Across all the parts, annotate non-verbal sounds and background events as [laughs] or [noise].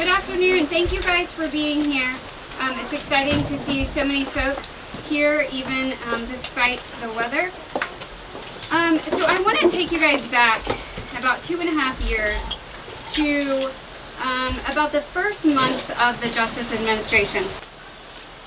Good afternoon. Thank you guys for being here. Um, it's exciting to see so many folks here, even um, despite the weather. Um, so I want to take you guys back about two and a half years to um, about the first month of the Justice Administration.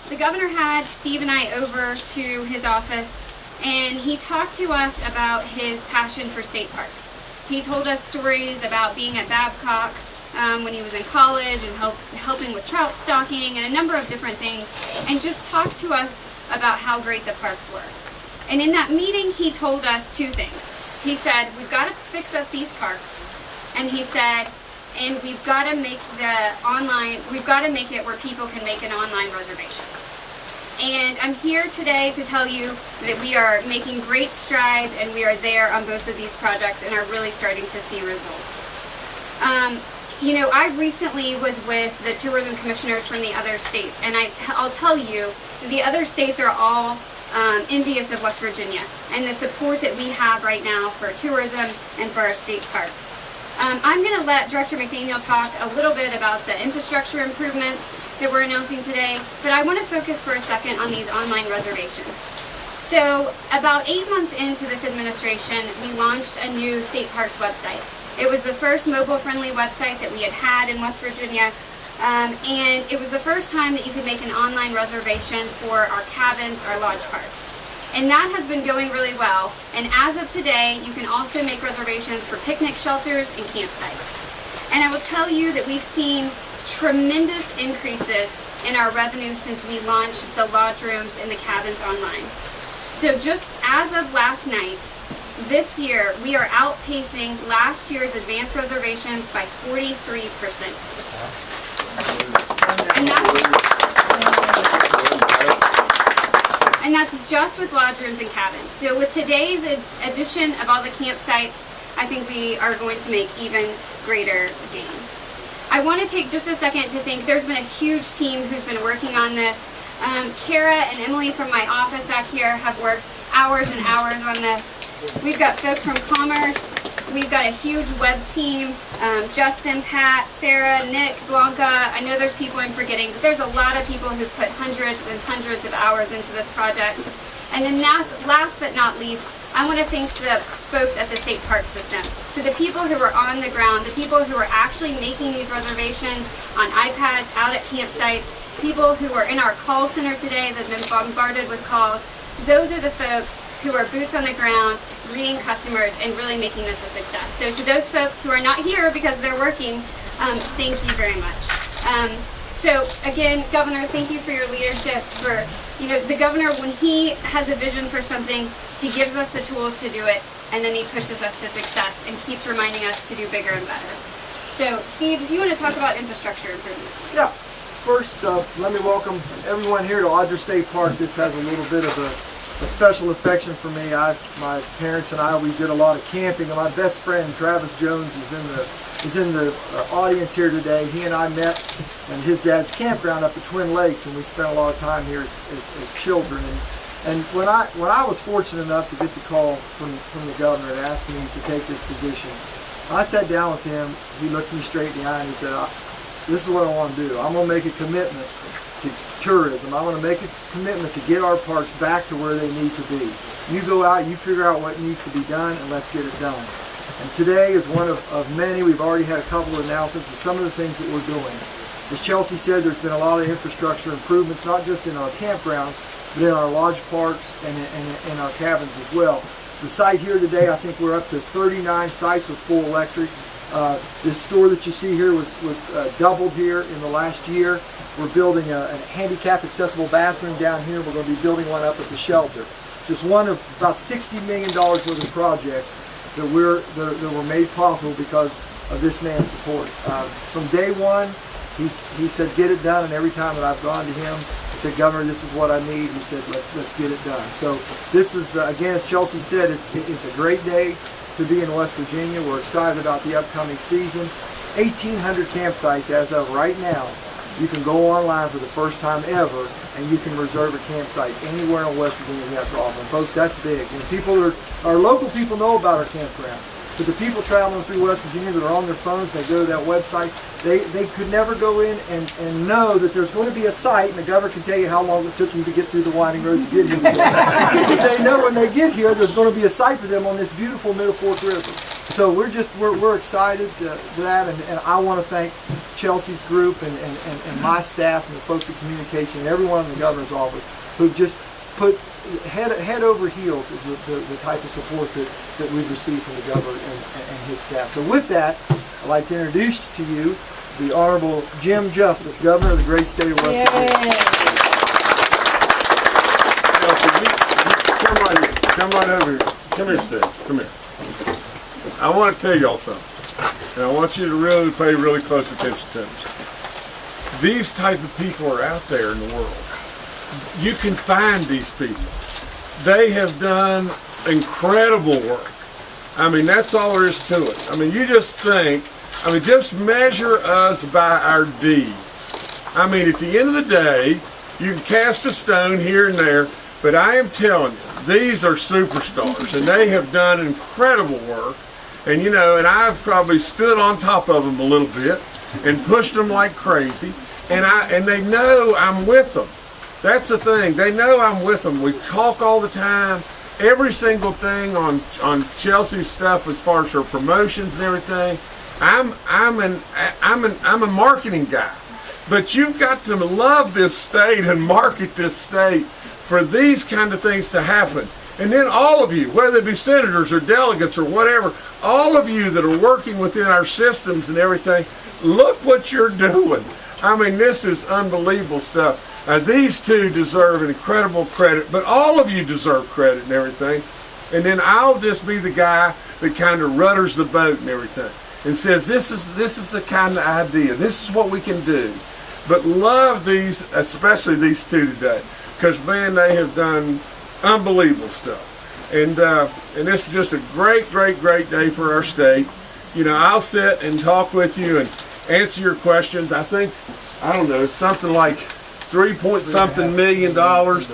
The governor had Steve and I over to his office and he talked to us about his passion for state parks. He told us stories about being at Babcock um, when he was in college and help, helping with trout stocking and a number of different things and just talked to us about how great the parks were. And in that meeting he told us two things. He said, we've got to fix up these parks and he said, and we've got to make the online, we've got to make it where people can make an online reservation. And I'm here today to tell you that we are making great strides and we are there on both of these projects and are really starting to see results. Um, you know, I recently was with the tourism commissioners from the other states and I t I'll tell you, the other states are all um, envious of West Virginia and the support that we have right now for tourism and for our state parks. Um, I'm going to let Director McDaniel talk a little bit about the infrastructure improvements that we're announcing today, but I want to focus for a second on these online reservations. So about eight months into this administration, we launched a new state parks website. It was the first mobile-friendly website that we had had in West Virginia, um, and it was the first time that you could make an online reservation for our cabins, our lodge parks. And that has been going really well. And as of today, you can also make reservations for picnic shelters and campsites. And I will tell you that we've seen tremendous increases in our revenue since we launched the lodge rooms and the cabins online. So just as of last night, this year we are outpacing last year's advance reservations by 43%. And that's, and that's just with lodge rooms and cabins. So with today's addition of all the campsites, I think we are going to make even greater gains. I want to take just a second to thank, there's been a huge team who's been working on this. Um, Kara and Emily from my office back here have worked hours and hours on this. We've got folks from Commerce, We've got a huge web team, um, Justin, Pat, Sarah, Nick, Blanca. I know there's people I'm forgetting, but there's a lot of people who've put hundreds and hundreds of hours into this project. And then last, last but not least, I want to thank the folks at the state park system. So the people who are on the ground, the people who are actually making these reservations on iPads, out at campsites, people who are in our call center today that have been bombarded with calls, those are the folks who are boots on the ground, greeting customers, and really making this a success. So to those folks who are not here because they're working, um, thank you very much. Um, so again, Governor, thank you for your leadership. For you know, the governor, when he has a vision for something, he gives us the tools to do it, and then he pushes us to success and keeps reminding us to do bigger and better. So, Steve, if you want to talk about infrastructure improvements. Yeah. First, uh, let me welcome everyone here to Audra State Park. This has a little bit of a a special affection for me. I, my parents and I, we did a lot of camping, and my best friend Travis Jones is in the is in the uh, audience here today. He and I met in his dad's campground up at Twin Lakes, and we spent a lot of time here as, as, as children. And, and when I when I was fortunate enough to get the call from from the governor and ask me to take this position, I sat down with him. He looked me straight in the eye and he said, "This is what I want to do. I'm going to make a commitment to tourism. I want to make a commitment to get our parks back to where they need to be. You go out, you figure out what needs to be done, and let's get it done. And today is one of, of many. We've already had a couple of announcements of some of the things that we're doing. As Chelsea said, there's been a lot of infrastructure improvements, not just in our campgrounds, but in our lodge parks and in, in our cabins as well. The site here today, I think we're up to 39 sites with full electric. Uh, this store that you see here was, was uh, doubled here in the last year. We're building a, a handicap accessible bathroom down here. We're going to be building one up at the shelter. Just one of about $60 million worth of projects that, we're, that, that were made possible because of this man's support. Uh, from day one, he's, he said, get it done, and every time that I've gone to him and said, Governor, this is what I need, he said, let's, let's get it done. So this is, uh, again, as Chelsea said, it's, it's a great day to be in West Virginia. We're excited about the upcoming season. 1,800 campsites as of right now you can go online for the first time ever and you can reserve a campsite anywhere in West Virginia we have to offer. Folks, that's big. And people are, our local people know about our campground. But the people traveling through West Virginia that are on their phones, they go to that website, they, they could never go in and, and know that there's going to be a site, and the governor can tell you how long it took him to get through the winding roads to get here. but they know when they get here, there's going to be a site for them on this beautiful Middle Fork River. So we're just, we're, we're excited uh, for that, and, and I want to thank Chelsea's group and, and, and, and my staff and the folks at communication and everyone in the governor's office who just put head, head over heels is the, the, the type of support that, that we've received from the governor and, and his staff. So with that, I'd like to introduce to you the Honorable Jim Justice, Governor of the great state of West Virginia. Chelsea, you- you Come right here, come right over here. Come here, Steve, come here. I want to tell y'all something, and I want you to really pay really close attention to this. These type of people are out there in the world. You can find these people. They have done incredible work. I mean, that's all there is to it. I mean, you just think, I mean, just measure us by our deeds. I mean, at the end of the day, you can cast a stone here and there, but I am telling you, these are superstars, and they have done incredible work. And you know, and I've probably stood on top of them a little bit and pushed them like crazy, and I and they know I'm with them. That's the thing. They know I'm with them. We talk all the time. Every single thing on on Chelsea's stuff as far as her promotions and everything. I'm I'm an I'm an I'm a marketing guy. But you've got to love this state and market this state for these kind of things to happen. And then all of you, whether it be senators or delegates or whatever, all of you that are working within our systems and everything, look what you're doing. I mean, this is unbelievable stuff. Uh, these two deserve incredible credit, but all of you deserve credit and everything. And then I'll just be the guy that kind of rudders the boat and everything and says, this is, this is the kind of idea. This is what we can do. But love these, especially these two today, because man, they have done unbelievable stuff. And uh, and this is just a great, great, great day for our state. You know, I'll sit and talk with you and answer your questions. I think, I don't know, it's something like three point something million dollars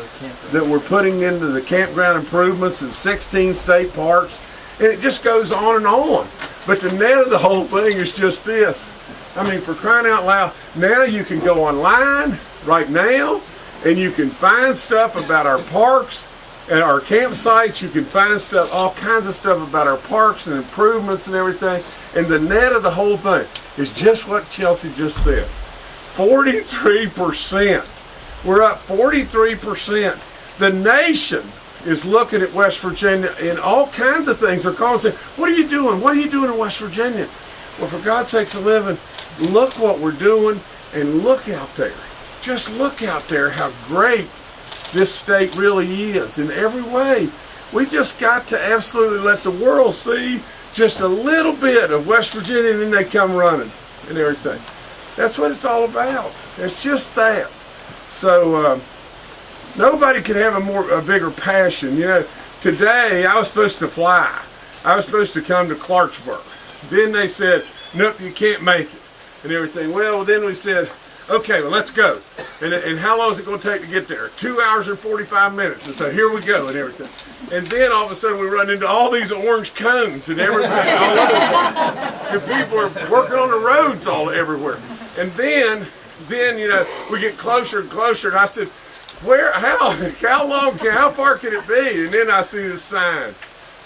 that we're putting into the campground improvements in 16 state parks. And it just goes on and on. But the net of the whole thing is just this. I mean, for crying out loud, now you can go online right now and you can find stuff about our parks and our campsites. You can find stuff, all kinds of stuff about our parks and improvements and everything. And the net of the whole thing is just what Chelsea just said 43%. We're up 43%. The nation is looking at West Virginia and all kinds of things. They're calling saying, What are you doing? What are you doing in West Virginia? Well, for God's sakes, a living, look what we're doing and look out there. Just look out there how great this state really is in every way. We just got to absolutely let the world see just a little bit of West Virginia and then they come running and everything. That's what it's all about. It's just that. So um, nobody could have a more a bigger passion. You know, today I was supposed to fly. I was supposed to come to Clarksburg. Then they said, nope, you can't make it and everything. Well, then we said, okay, well, let's go. And, and how long is it going to take to get there? Two hours and 45 minutes. And so here we go and everything. And then all of a sudden we run into all these orange cones and everything all over. People are working on the roads all everywhere. And then, then, you know, we get closer and closer. And I said, where, how, how long, can, how far can it be? And then I see this sign,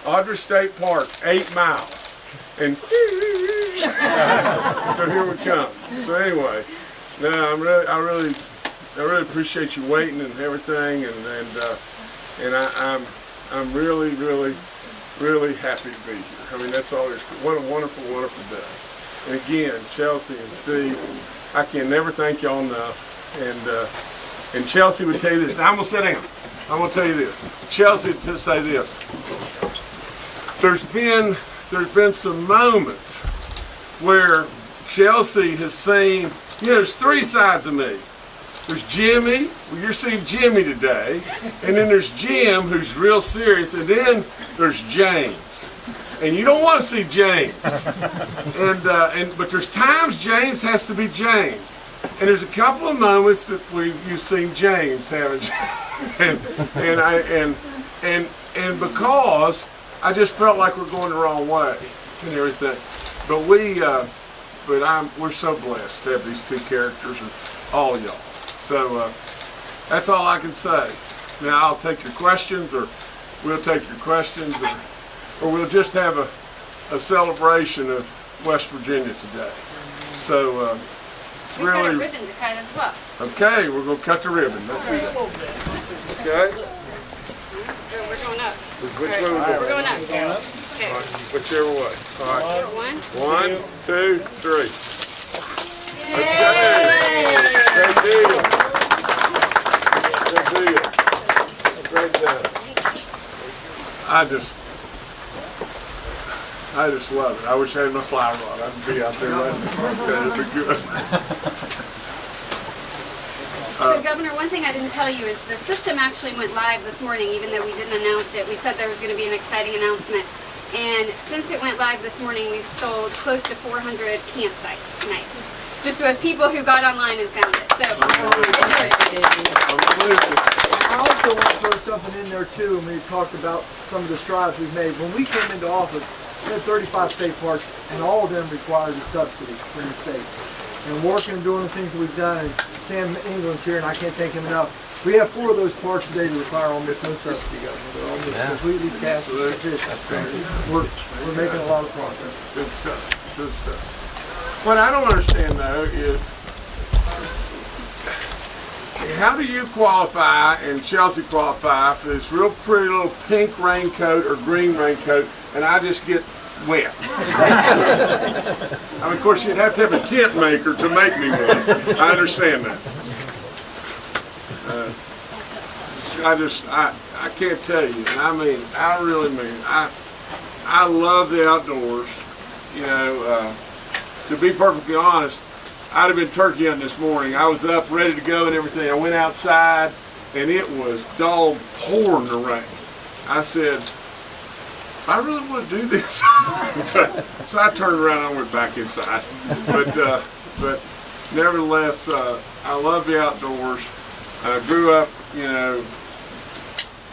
Audra State Park, eight miles. And [laughs] so here we come. So anyway, no, I'm really, I really, I really appreciate you waiting and everything, and and uh, and I, I'm, I'm really, really, really happy to be here. I mean, that's all. What a wonderful, wonderful day. Again, Chelsea and Steve, I can never thank y'all enough. And uh, and Chelsea would tell you this. Now I'm gonna sit down. I'm gonna tell you this. Chelsea to say this. There's been there's been some moments where Chelsea has seen, you know, there's three sides of me. There's Jimmy, well, you're seeing Jimmy today, and then there's Jim, who's real serious, and then there's James. And you don't want to see James. And, uh, and but there's times James has to be James. And there's a couple of moments that we you've seen James having, [laughs] and and I and and and because I just felt like we're going the wrong way. and everything. But we, uh, but I'm, we're so blessed to have these two characters and all y'all. So uh, that's all I can say. Now I'll take your questions, or we'll take your questions, or, or we'll just have a, a celebration of West Virginia today. So uh, it's a really ribbon to cut as well. okay. We're gonna cut the ribbon. Let's do that. Okay. We're going up. Which way we We're going? going up. Okay. Whichever way. All right. One. One, two, three. Okay. Great deal. Great deal. Great job. I just, I just love it. I wish I had my fly rod. I'd be out there letting it. It'd be good. So Governor, one thing I didn't tell you is the system actually went live this morning, even though we didn't announce it. We said there was going to be an exciting announcement. And since it went live this morning, we've sold close to 400 campsite nights. Just with people who got online and found it. So, I also want to throw something in there too, and we talked about some of the strides we've made. When we came into office, we had 35 state parks, and all of them require a subsidy from the state. And working and doing the things that we've done, and Sam England's here, and I can't thank him enough. We have four of those parks today that require almost no subsidy, Governor. They're almost completely cash sufficient. So we're, we're making a lot of progress. Good stuff. Good stuff. What I don't understand though is how do you qualify and Chelsea qualify for this real pretty little pink raincoat or green raincoat and I just get wet? I mean, of course, you'd have to have a tent maker to make me wet. I understand that. Uh, I just, I, I can't tell you. I mean, I really mean, I, I love the outdoors. You know, uh, to be perfectly honest, I'd have been turkey hunting this morning. I was up, ready to go and everything. I went outside, and it was dog pouring the rain. I said, I really want to do this. [laughs] so, so I turned around and I went back inside. But, uh, but nevertheless, uh, I love the outdoors. I grew up, you know,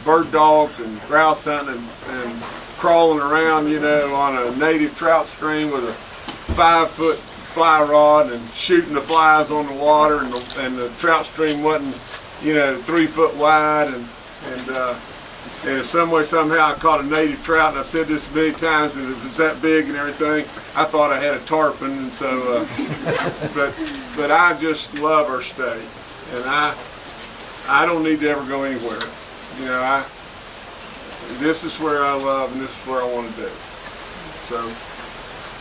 bird dogs and grouse hunting and, and crawling around, you know, on a native trout stream with a five foot fly rod and shooting the flies on the water and the, and the trout stream wasn't, you know, three foot wide and, and, uh, and in some way, somehow I caught a native trout, and I've said this many times, and it was that big and everything, I thought I had a tarpon, and so, uh, [laughs] but, but I just love our state, and I, I don't need to ever go anywhere. You know, I, this is where I love, and this is where I want to do. So,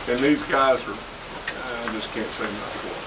and these guys are, I just can't say enough for them.